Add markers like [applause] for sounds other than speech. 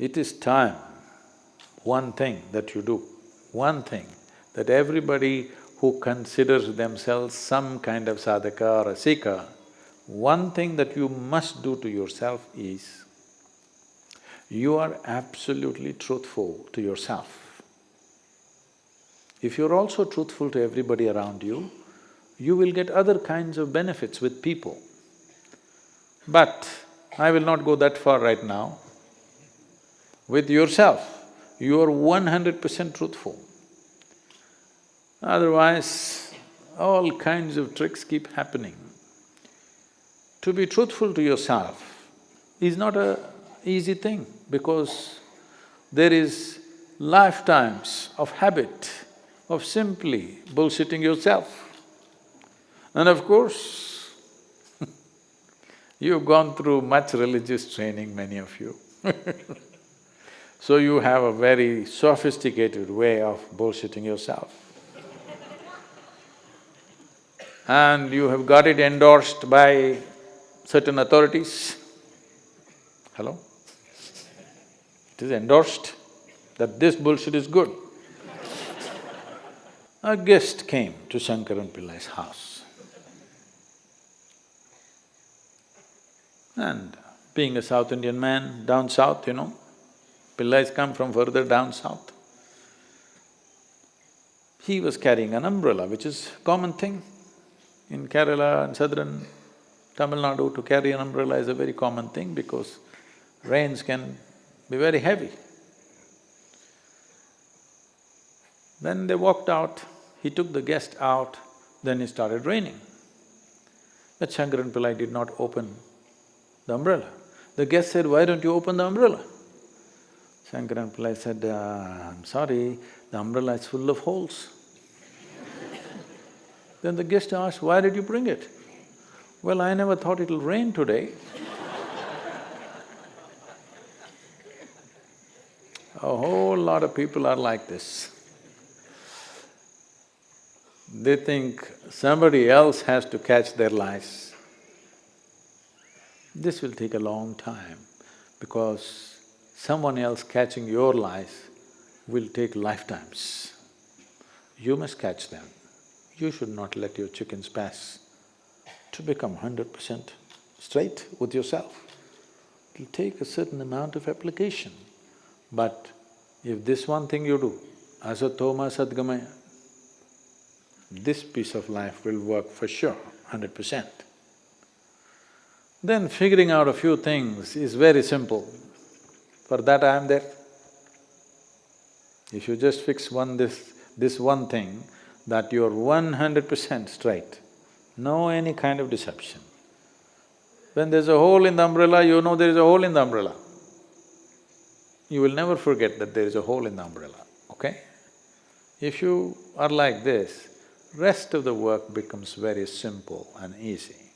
It is time, one thing that you do, one thing that everybody who considers themselves some kind of sadhaka or a seeker, one thing that you must do to yourself is, you are absolutely truthful to yourself. If you're also truthful to everybody around you, you will get other kinds of benefits with people. But I will not go that far right now. With yourself, you are one hundred percent truthful. Otherwise, all kinds of tricks keep happening. To be truthful to yourself is not a easy thing because there is lifetimes of habit of simply bullshitting yourself. And of course, [laughs] you've gone through much religious training, many of you [laughs] So you have a very sophisticated way of bullshitting yourself and you have got it endorsed by certain authorities. Hello? It is endorsed that this bullshit is good. A guest came to Shankaran Pillai's house. And being a South Indian man, down south, you know, Pillais come from further down south. He was carrying an umbrella, which is common thing. In Kerala and southern Tamil Nadu, to carry an umbrella is a very common thing because rains can be very heavy. Then they walked out, he took the guest out, then it started raining. But Shankaran Pillai did not open the umbrella. The guest said, why don't you open the umbrella? Shankaran Pillai said, uh, I'm sorry, the umbrella is full of holes. [laughs] Then the guest asked, why did you bring it? Well, I never thought it'll rain today. [laughs] A whole lot of people are like this. They think somebody else has to catch their lice. This will take a long time because someone else catching your lice will take lifetimes. You must catch them you should not let your chickens pass to become hundred percent straight with yourself. It'll take a certain amount of application, but if this one thing you do, asatoma sadgamaya, this piece of life will work for sure, hundred percent. Then figuring out a few things is very simple. For that I am there. If you just fix one this… this one thing, that you're one hundred percent straight, no any kind of deception. When there's a hole in the umbrella, you know there is a hole in the umbrella. You will never forget that there is a hole in the umbrella, okay? If you are like this, rest of the work becomes very simple and easy.